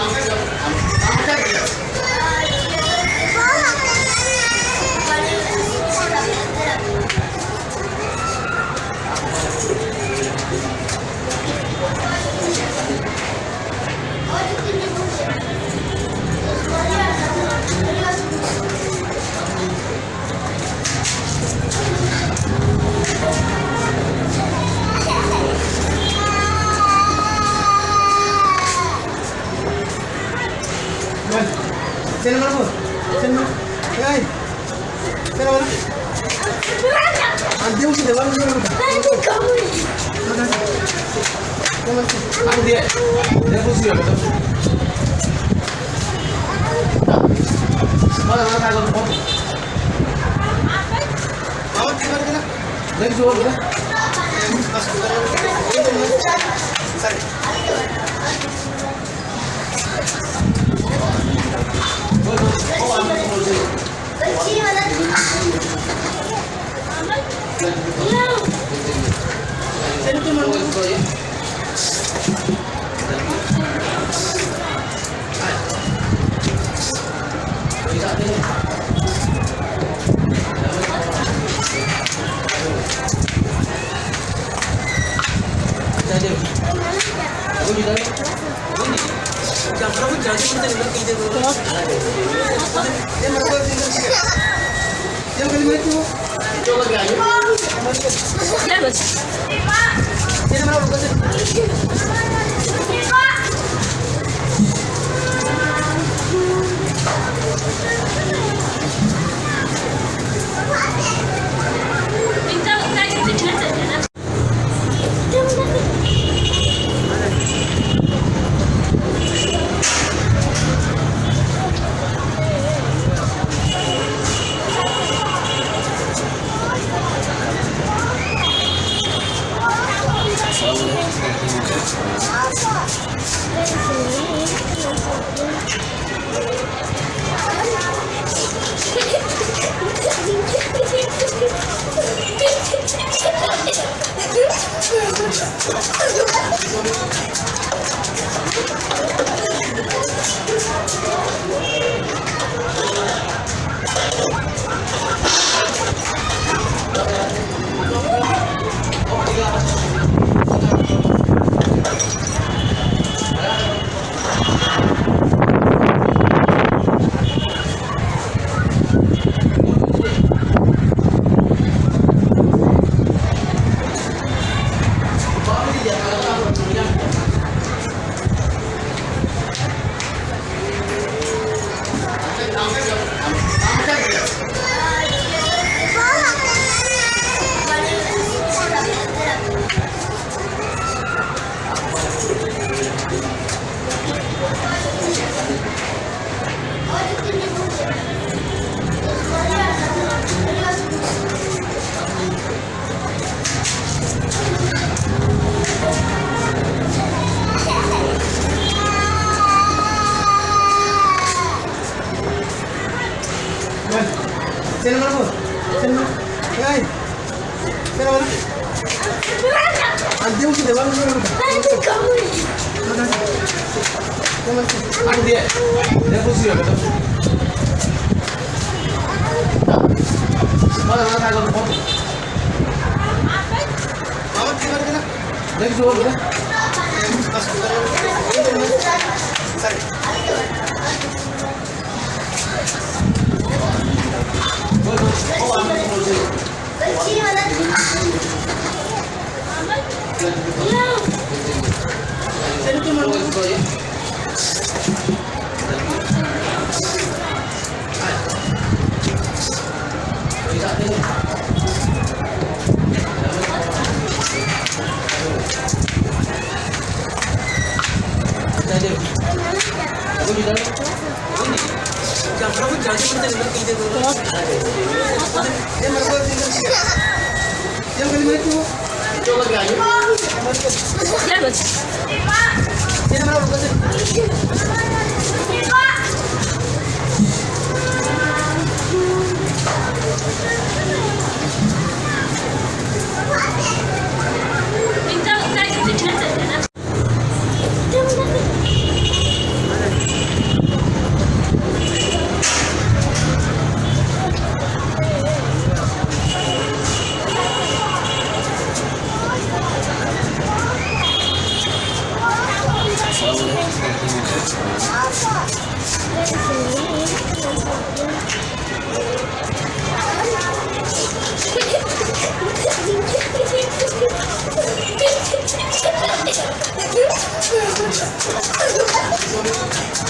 나오면 Sino naman? Andi mo sila, wala naman ka. Ano dia? Dia pun siapa tu? Mana mana kalau mau? Mau tinggal kita. Lagi jual kita. Sorry. Jangan beli itu. Coba gaya. Jangan. Jangan malu. পানি দিয়ে খুশি হবে তো দেখছ বলবে Terima kasih. Thank you.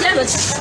Jij bent.